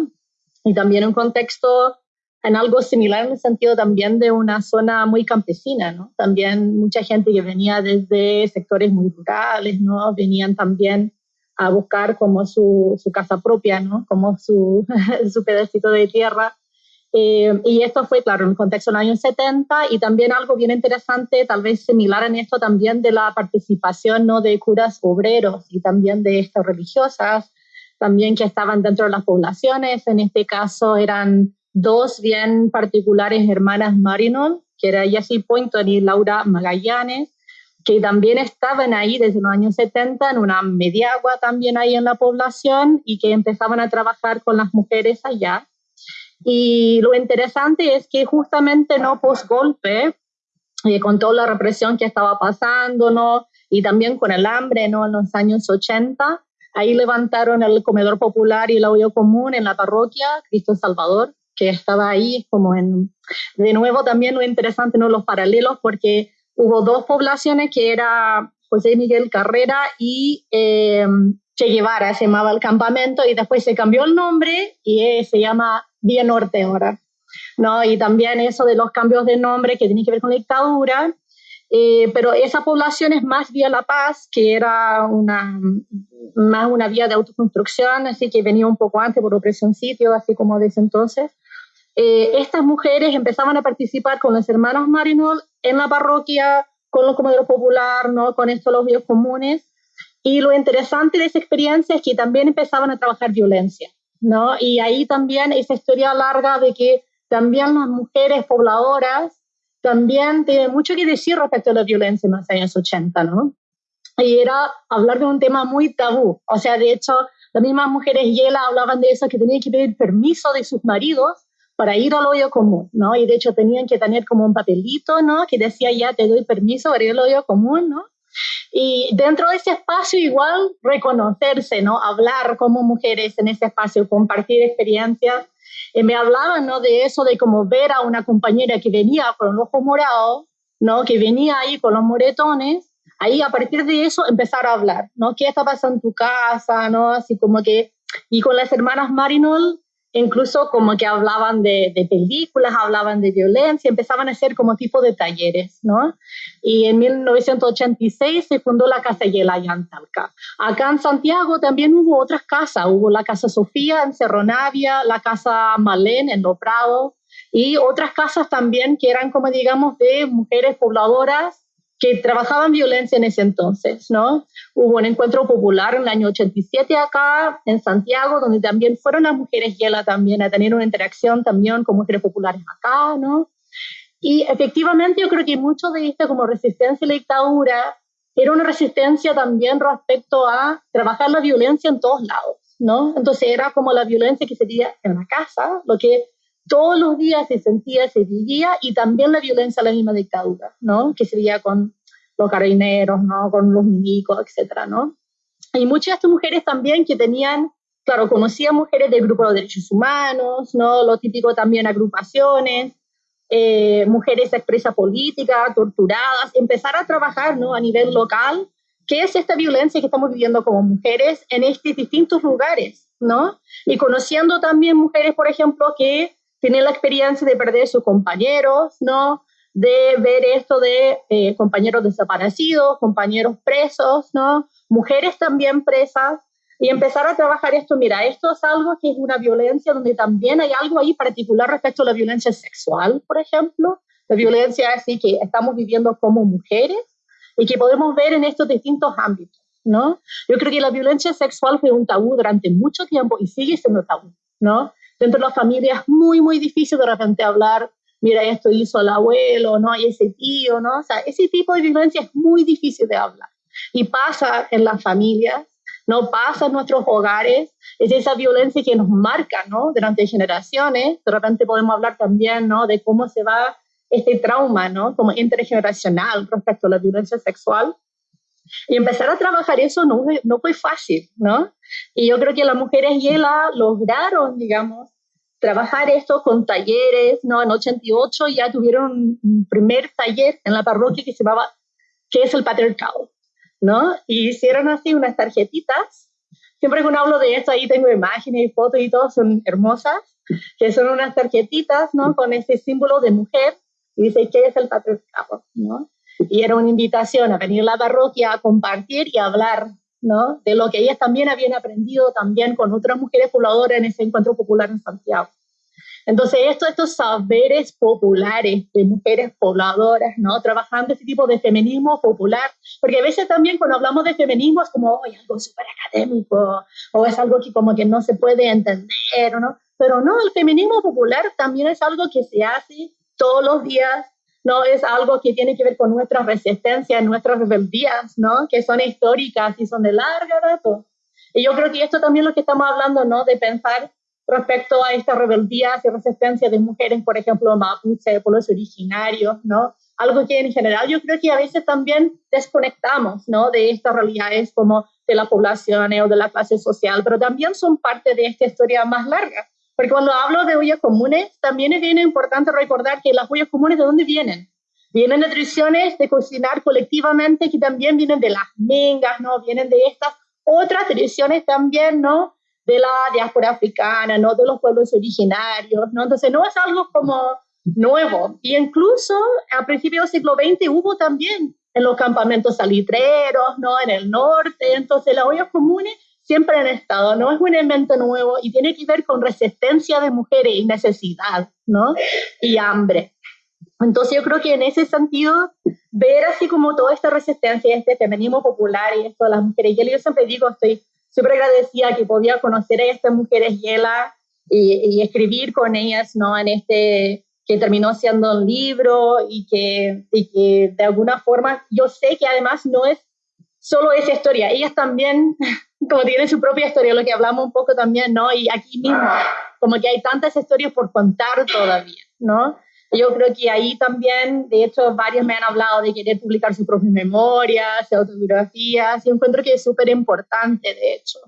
y también un contexto en algo similar en el sentido también de una zona muy campesina, ¿no? También mucha gente que venía desde sectores muy rurales, ¿no? Venían también a buscar como su, su casa propia, ¿no? Como su, (laughs) su pedacito de tierra. Eh, y esto fue, claro, en el contexto del año 70 y también algo bien interesante, tal vez similar en esto también de la participación, ¿no? De curas obreros y también de estas religiosas, también que estaban dentro de las poblaciones. En este caso eran dos bien particulares hermanas Marinol, que era Jessie Poynton y Laura Magallanes, que también estaban ahí desde los años 70 en una mediagua también ahí en la población y que empezaban a trabajar con las mujeres allá. Y lo interesante es que justamente no post golpe, eh, con toda la represión que estaba pasando, ¿no? y también con el hambre ¿no? en los años 80, ahí levantaron el comedor popular y el audio común en la parroquia Cristo Salvador, que estaba ahí, como en, de nuevo también lo interesante, ¿no? los paralelos, porque hubo dos poblaciones que era José Miguel Carrera y eh, Che Guevara, se llamaba el campamento, y después se cambió el nombre y eh, se llama Vía Norte ahora. ¿no? Y también eso de los cambios de nombre que tiene que ver con la dictadura, eh, pero esa población es más vía La Paz, que era una, más una vía de autoconstrucción, así que venía un poco antes por opresión sitio, así como desde entonces. Eh, estas mujeres empezaban a participar con las hermanas Marinol en la parroquia, con los comedores popular, ¿no? con estos los vídeos comunes. Y lo interesante de esa experiencia es que también empezaban a trabajar violencia. ¿no? Y ahí también esa historia larga de que también las mujeres pobladoras también tienen mucho que decir respecto a la violencia en los años 80, ¿no? Y era hablar de un tema muy tabú. O sea, de hecho, las mismas mujeres Yela hablaban de eso, que tenían que pedir permiso de sus maridos para ir al hoyo común, ¿no? Y de hecho tenían que tener como un papelito, ¿no? Que decía ya te doy permiso para ir al hoyo común, ¿no? Y dentro de ese espacio igual reconocerse, ¿no? Hablar como mujeres en ese espacio, compartir experiencias. Y me hablaban, ¿no? De eso, de como ver a una compañera que venía con el ojo morado, ¿no? Que venía ahí con los moretones. Ahí a partir de eso empezar a hablar, ¿no? ¿Qué está pasando en tu casa, ¿no? Así como que... Y con las hermanas Marinol incluso como que hablaban de, películas, hablaban de violencia, empezaban a hacer como tipo de talleres, ¿no? Y en 1986 se fundó la Casa Yelaya en Talca. Acá en Santiago también hubo otras casas, hubo la Casa Sofía en Cerro Navia, la Casa Malén en Lo Prado, y otras casas también que eran como digamos de mujeres pobladoras que trabajaban violencia en ese entonces, ¿no? Hubo un encuentro popular en el año 87 acá, en Santiago, donde también fueron las mujeres Yela también a tener una interacción también con mujeres populares acá, ¿no? Y efectivamente yo creo que mucho de esto como resistencia a la dictadura era una resistencia también respecto a trabajar la violencia en todos lados, ¿no? Entonces era como la violencia que se en la casa, lo que todos los días se sentía, se vivía, y también la violencia a la misma dictadura, ¿no? Que se veía con los carabineros, ¿no? Con los milicos, etcétera, ¿no? Y muchas de estas mujeres también que tenían, claro, conocían mujeres del grupo de derechos humanos, ¿no? Lo típico también agrupaciones, eh, mujeres expresa política, torturadas, empezar a trabajar, ¿no? A nivel local, ¿qué es esta violencia que estamos viviendo como mujeres en estos distintos lugares, ¿no? Y conociendo también mujeres, por ejemplo, que tienen la experiencia de perder sus compañeros, ¿no? De ver esto de eh, compañeros desaparecidos, compañeros presos, ¿no? Mujeres también presas y empezar a trabajar esto. Mira, esto es algo que es una violencia donde también hay algo ahí particular respecto a la violencia sexual, por ejemplo, la violencia así que estamos viviendo como mujeres y que podemos ver en estos distintos ámbitos, ¿no? Yo creo que la violencia sexual fue un tabú durante mucho tiempo y sigue siendo tabú, ¿no? Dentro de la familia es muy, muy difícil de repente hablar, mira, esto hizo el abuelo, no hay ese tío, ¿no? O sea, ese tipo de violencia es muy difícil de hablar. Y pasa en las familias no pasa en nuestros hogares, es esa violencia que nos marca, ¿no? Durante generaciones, de repente podemos hablar también, ¿no? De cómo se va este trauma, ¿no? Como intergeneracional respecto a la violencia sexual. Y empezar a trabajar eso no, no fue fácil, ¿no? Y yo creo que las mujeres Yela lograron, digamos, trabajar esto con talleres, ¿no? En 88 ya tuvieron un primer taller en la parroquia que se llamaba, ¿qué es el patriarcado? ¿No? Y hicieron así unas tarjetitas. Siempre que uno hablo de esto, ahí tengo imágenes y fotos y todo, son hermosas, que son unas tarjetitas, ¿no? Con ese símbolo de mujer y dice, ¿qué es el patriarcado? ¿No? Y era una invitación a venir a la parroquia a compartir y hablar ¿no? de lo que ellas también habían aprendido también con otras mujeres pobladoras en ese encuentro popular en Santiago. Entonces, esto, estos saberes populares de mujeres pobladoras, ¿no? Trabajando este tipo de feminismo popular, porque a veces también cuando hablamos de feminismo es como, oye, algo súper académico, o es algo que como que no se puede entender, ¿no? Pero no, el feminismo popular también es algo que se hace todos los días, no es algo que tiene que ver con nuestra resistencia, nuestras rebeldías, ¿no? Que son históricas y son de larga data. Y yo creo que esto también lo que estamos hablando, ¿no? De pensar respecto a estas rebeldías y resistencia de mujeres, por ejemplo, mapuche, pueblos originarios, ¿no? Algo que en general yo creo que a veces también desconectamos, ¿no? De estas realidades como de la población o de la clase social, pero también son parte de esta historia más larga. Porque cuando hablo de ollas comunes, también es bien importante recordar que las ollas comunes, ¿de dónde vienen? Vienen de tradiciones de cocinar colectivamente que también vienen de las mengas, ¿no? Vienen de estas otras tradiciones también, ¿no? De la diáspora africana, ¿no? De los pueblos originarios, ¿no? Entonces no es algo como nuevo. Y incluso a principios del siglo XX hubo también en los campamentos salitreros, ¿no? En el norte. Entonces las ollas comunes siempre han estado, no es un invento nuevo y tiene que ver con resistencia de mujeres y necesidad, ¿no? Y hambre. Entonces yo creo que en ese sentido, ver así como toda esta resistencia, este feminismo popular y esto de las mujeres, yo siempre digo, estoy súper agradecida que podía conocer a estas mujeres Yela y, y, escribir con ellas, ¿no? En este, que terminó siendo un libro y que, y que de alguna forma, yo sé que además no es solo esa historia, ellas también como tiene su propia historia, lo que hablamos un poco también, ¿no? Y aquí mismo, como que hay tantas historias por contar todavía, ¿no? Yo creo que ahí también, de hecho, varios me han hablado de querer publicar sus propias memorias, autobiografías, y encuentro que es súper importante, de hecho.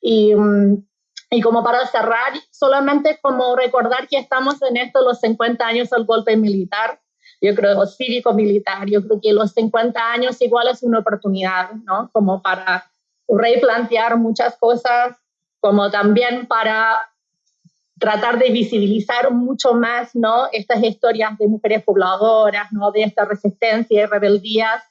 Y, mm, y como para cerrar, solamente como recordar que estamos en esto los 50 años del golpe militar, yo creo, cívico-militar, yo creo que los 50 años igual es una oportunidad, ¿no? Como para replantear muchas cosas, como también para tratar de visibilizar mucho más ¿no? estas historias de mujeres pobladoras, ¿no? de esta resistencia y rebeldías,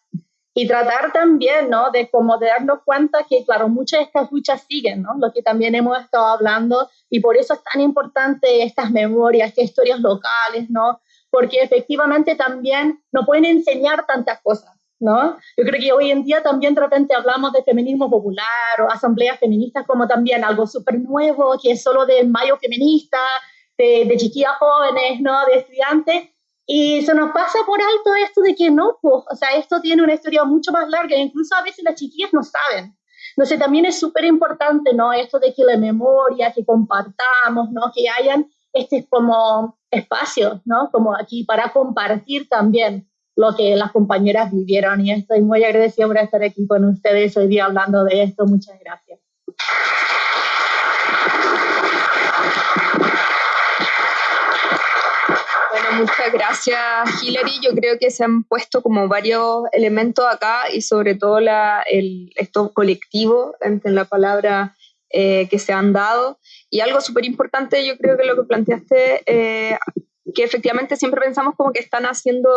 y tratar también ¿no? de como de darnos cuenta que, claro, muchas de estas luchas siguen, ¿no? lo que también hemos estado hablando, y por eso es tan importante estas memorias, estas historias locales, ¿no? porque efectivamente también nos pueden enseñar tantas cosas. ¿No? Yo creo que hoy en día también de repente hablamos de feminismo popular o asambleas feministas como también algo súper nuevo, que es solo de mayo feminista, de, de chiquillas jóvenes, ¿no? De estudiantes. Y se nos pasa por alto esto de que no, pues, o sea, esto tiene una historia mucho más larga, incluso a veces las chiquillas no saben. Entonces también es súper importante, ¿no? Esto de que la memoria, que compartamos, ¿no? Que hayan este como espacios, ¿no? Como aquí para compartir también lo que las compañeras vivieron y estoy muy agradecida por estar aquí con ustedes hoy día hablando de esto. Muchas gracias. Bueno, muchas gracias Hilary. Yo creo que se han puesto como varios elementos acá y sobre todo la, el, esto colectivo entre la palabra eh, que se han dado. Y algo súper importante, yo creo que lo que planteaste, eh, que efectivamente siempre pensamos como que están haciendo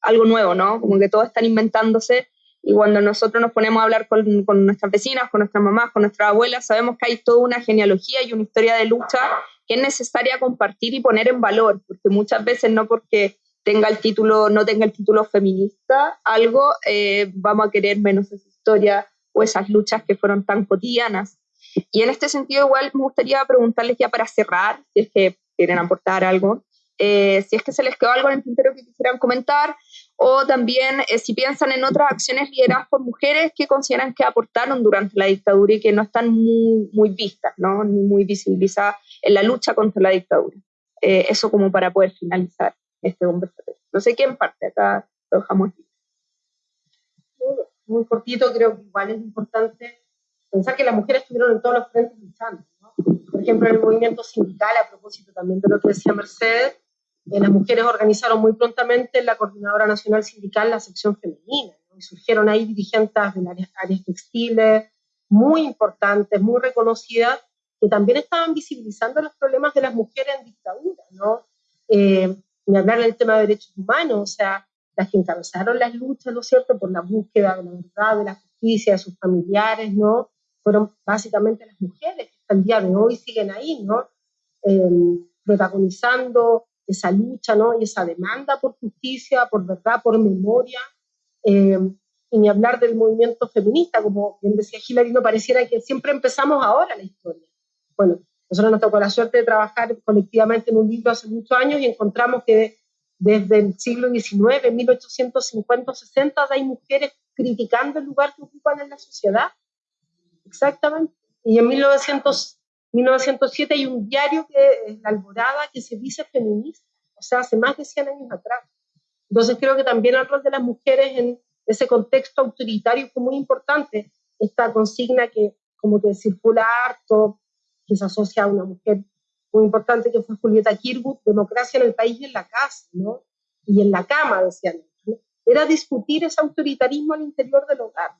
algo nuevo, ¿no? Como que todos están inventándose y cuando nosotros nos ponemos a hablar con, con, nuestras vecinas, con nuestras mamás, con nuestras abuelas, sabemos que hay toda una genealogía y una historia de lucha que es necesaria compartir y poner en valor, porque muchas veces no porque tenga el título, no tenga el título feminista, algo, eh, vamos a querer menos esa historia o esas luchas que fueron tan cotidianas. Y en este sentido, igual me gustaría preguntarles ya para cerrar, si es que quieren aportar algo, eh, si es que se les quedó algo en el tintero que quisieran comentar, o también eh, si piensan en otras acciones lideradas por mujeres que consideran que aportaron durante la dictadura y que no están muy, muy vistas, ¿no? ni muy visibilizadas en la lucha contra la dictadura. Eh, eso como para poder finalizar este conversatorio. No sé quién parte, acá lo dejamos Muy cortito, creo que igual es importante pensar que las mujeres estuvieron en todos los frentes luchando. Por ejemplo, el movimiento sindical, a propósito también de lo que decía Mercedes, las mujeres organizaron muy prontamente en la Coordinadora Nacional Sindical la sección femenina, y surgieron ahí dirigentes de áreas, áreas textiles muy importantes, muy reconocidas, que también estaban visibilizando los problemas de las mujeres en dictadura, ¿no? Eh, ni hablar del tema de derechos humanos, o sea, las que encabezaron las luchas, ¿no es cierto?, por la búsqueda de la verdad, de la justicia, de sus familiares, ¿no? Fueron básicamente las mujeres que hasta hoy siguen ahí, ¿no? Eh, protagonizando esa lucha, ¿no? Y esa demanda por justicia, por verdad, por memoria. Eh, y ni hablar del movimiento feminista, como bien decía Hilary, no pareciera que siempre empezamos ahora la historia. Bueno, nosotros nos tocó la suerte de trabajar colectivamente en un libro hace muchos años y encontramos que desde el siglo XIX, 1850-60, hay mujeres criticando el lugar que ocupan en la sociedad. Exactamente. Y en 1900, 1907 hay un diario que es La Alborada que se dice feminista, o sea, hace más de 100 años atrás. Entonces creo que también el rol de las mujeres en ese contexto autoritario fue muy importante. Esta consigna que como que circula harto, que se asocia a una mujer muy importante que fue Julieta Kirwood, democracia en el país y en la casa, ¿no? Y en la cama, decían. Era discutir ese autoritarismo al interior del hogar.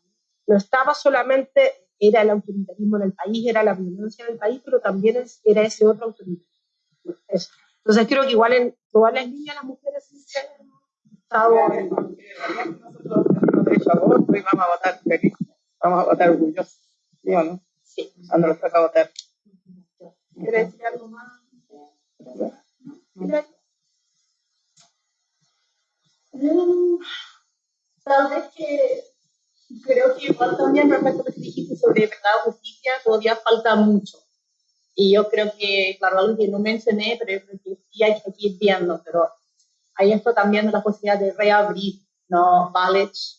No estaba solamente era el autoritarismo en el país, era la violencia en el país, pero también era ese otro autoritarismo. Entonces creo que igual en todas las líneas las mujeres se han estado... Nosotros tenemos derecho a voto y vamos a votar feliz, vamos a votar orgullosos, ¿sí o no? Sí. Cuando nos toca votar. ¿Quieres decir algo más? Tal vez que creo que igual también respecto a lo que dijiste sobre verdad o justicia, todavía falta mucho. Y yo creo que, claro, algo que no mencioné, pero yo creo que sí hay que ir viendo, pero hay esto también de la posibilidad de reabrir, ¿no? College,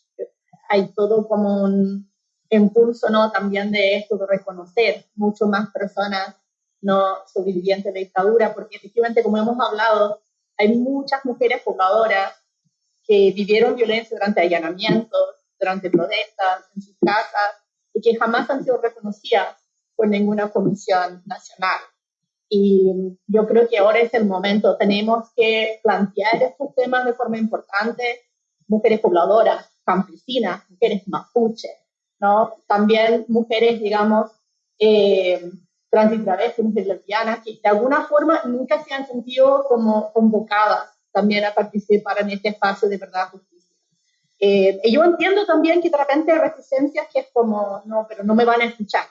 hay todo como un impulso, ¿no? También de esto, de reconocer mucho más personas, ¿no? Sobrevivientes de dictadura, porque efectivamente, como hemos hablado, hay muchas mujeres pobladoras que vivieron violencia durante allanamientos, durante protestas en sus casas y que jamás han sido reconocidas por ninguna comisión nacional. Y yo creo que ahora es el momento, tenemos que plantear estos temas de forma importante, mujeres pobladoras, campesinas, mujeres mapuche, ¿no? También mujeres, digamos, eh, trans y mujeres lesbianas, que de alguna forma nunca se han sentido como convocadas también a participar en este espacio de verdad, justicia eh, y yo entiendo también que de repente hay resistencias que es como, no, pero no me van a escuchar,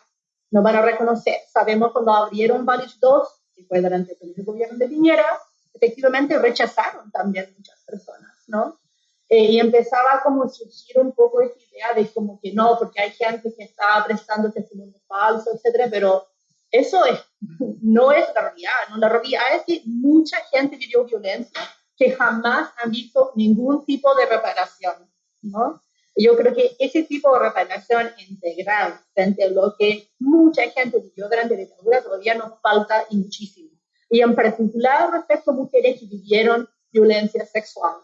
no van a reconocer. Sabemos cuando abrieron varios dos, que fue durante el gobierno de Piñera, efectivamente rechazaron también muchas personas, ¿no? Eh, y empezaba como a surgir un poco esa idea de como que no, porque hay gente que está prestando testimonio falso, etcétera, pero eso es, (laughs) no es la realidad, ¿no? La realidad es que mucha gente vivió violencia que jamás han visto ningún tipo de reparación. ¿No? Yo creo que ese tipo de reparación integral frente a lo que mucha gente vivió durante la dictadura todavía nos falta y muchísimo. Y en particular respecto a mujeres que vivieron violencia sexual,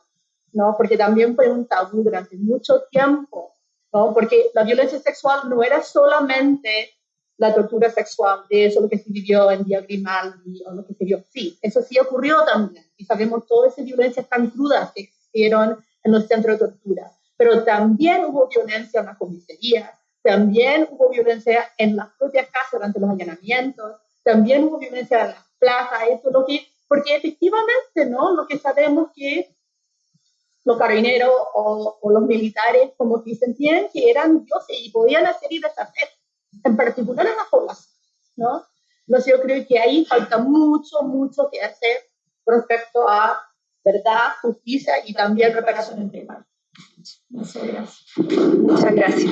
¿no? Porque también fue un tabú durante mucho tiempo, ¿no? Porque la violencia sexual no era solamente la tortura sexual, de eso lo que se vivió en Día Grimaldi o lo que se vio. Sí, eso sí ocurrió también. Y sabemos todas esas violencias tan crudas que existieron en los centros de tortura pero también hubo violencia en la comisaría, también hubo violencia en las propias casas durante los allanamientos, también hubo violencia en las plazas, eso lo que, porque efectivamente, ¿no? Lo que sabemos que los carabineros o, los militares como que sentían que eran dioses y podían hacer y deshacer, en particular en las poblaciones, ¿no? Entonces yo creo que ahí falta mucho, mucho que hacer respecto a verdad, justicia y también reparación en temas. Muchas gracias. Muchas gracias.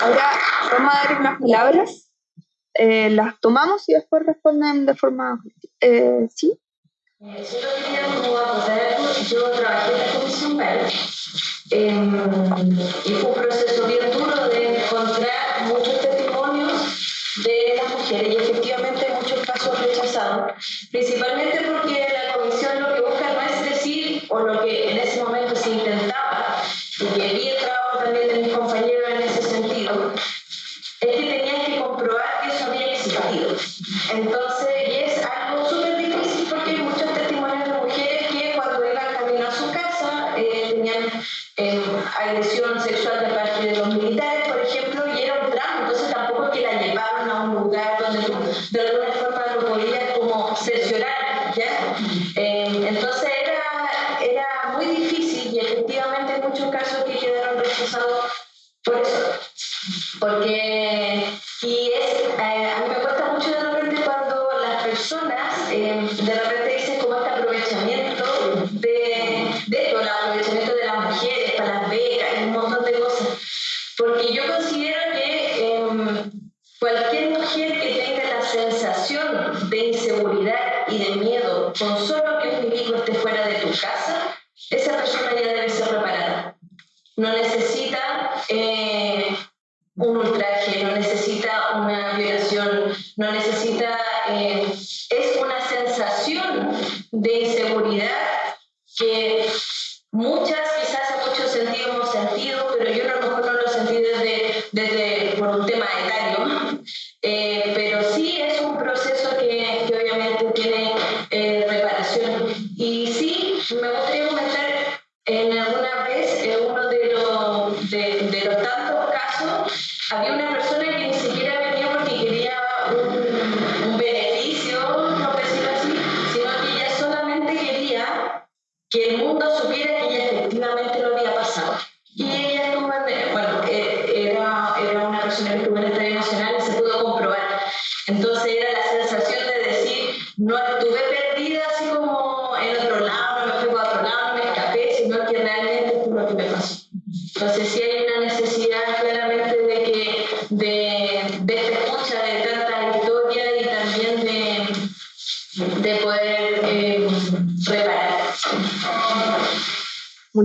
Ahora vamos a dar unas palabras, eh, las tomamos y después responden de forma Eh, ¿Sí? Yo trabajé en la Comisión PAL eh, y fue un proceso bien duro de encontrar muchos testimonios de las mujeres y efectivamente principalmente porque la comisión lo que busca no es decir, o lo que en ese momento se intentaba, y que vi el trabajo también de mis compañeros en ese sentido, es que tenían que comprobar que eso había existido. Entonces, y es algo súper difícil porque hay muchos testimonios de mujeres que cuando iban camino a su casa eh, tenían eh, agresión No necesita eh, un ultraje, no necesita una violación, no necesita... eh, es una sensación de inseguridad que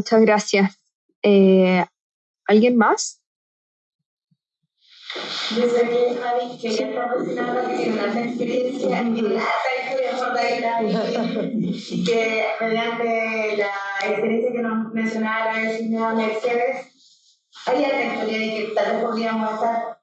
Muchas gracias. Eh, ¿Alguien más? Sé que Javi quería proporcionar una experiencia en Fortaíta y (laughs) que mediante la experiencia que nos mencionaba la señora Mercedes, alta historia de que tal vez podríamos estar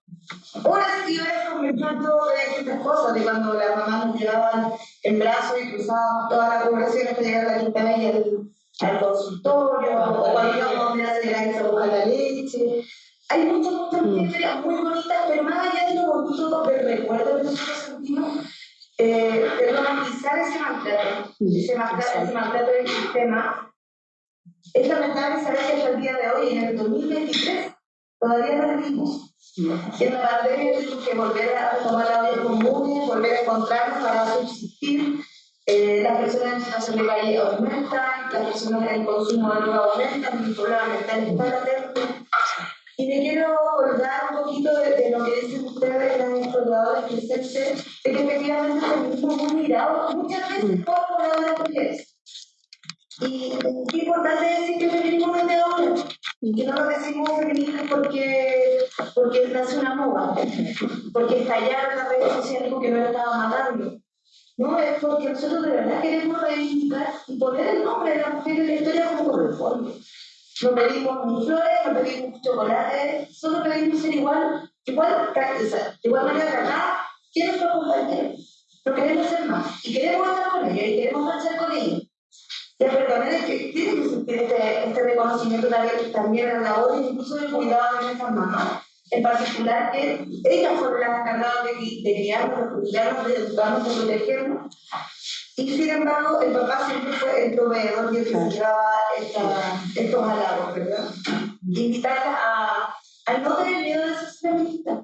horas y horas conversando de distintas cosas, de cuando las mamás nos llevaban en brazos y cruzábamos toda la conversación hasta llegar a la quinta vez y al, consultorio, o cuando a mirar a la a buscar la leche. Hay muchas, muchas historias muy bonitas, pero más allá de lo bonito del recuerdo que nosotros sentimos, eh, de romantizar ese maltrato, ese maltrato, ese maltrato del sistema, es lamentable saber que hasta el día de hoy, en el 2023, todavía no lo vimos. En la pandemia tuvimos que volver a tomar la olla comunes, volver a encontrarnos para subsistir. Eh, las personas en situación de calle aumentan, las personas en consumo de droga aumentan, el problema mental está latente. Y me quiero acordar un poquito de, de lo que dicen ustedes, las historiadoras presentes, de que efectivamente el feminismo es muy mirado muchas veces por pobladores mujeres. Y qué importante es decir que el feminismo no es de ahora, que no lo decimos feminismo porque, porque nace una moda, porque estallaron las redes sociales porque no lo estaba matando. No, es porque nosotros de verdad queremos reivindicar y poner el nombre de la mujer en la historia como corresponde. No pedimos ni flores, no pedimos chocolate, solo pedimos ser igual, igual, igual manera tratada que nuestros compañeros. No queremos ser más. Y queremos estar con ellos y queremos marchar con ellos. Ya, pero también es que tiene que sentir este, este reconocimiento también, también a la labor incluso de cuidado de nuestras mamás. En particular, que ellas fueron las encargadas de, de criarnos, de cuidarnos, de educarnos, de protegernos. Y sin embargo, el papá siempre fue el proveedor y el que llevaba estos halagos, ¿verdad? Invitarlas a, a no tener miedo de ser feministas.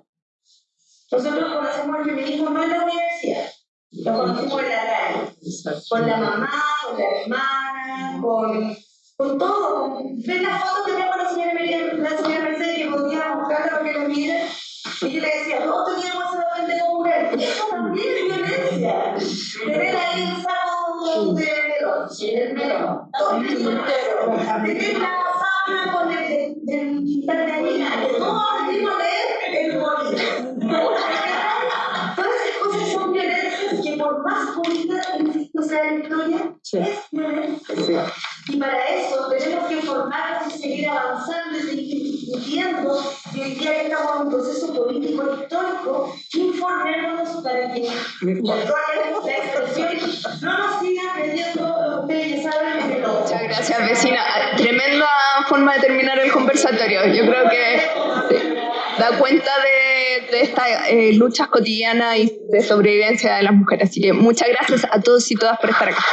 Nosotros conocemos el feminismo no en la universidad, lo conocimos en la calle, con la mamá, con la hermana, con, con todo. Ven la foto que tengo la señora, la señora Mercedes que buscarla para que la miren. Y yo le decía, todos teníamos esa el dedo mujer. Eso también es violencia. Tener ahí un saco de melón. el melón. Tener la sábana con el quintal de harina. Que a leer el que por más bonita insisto sea la historia, es violencia. Y para eso tenemos que formarnos y seguir avanzando y seguir discutiendo. Y hoy día que estamos en un proceso político histórico, informémonos para que la expresión no nos siga creyendo, ustedes ya saben, que no. Muchas gracias, vecina. Tremenda forma de terminar el conversatorio. Yo creo que da cuenta de, de estas eh, luchas cotidianas y de sobrevivencia de las mujeres. Así que muchas gracias a todos y todas por estar acá.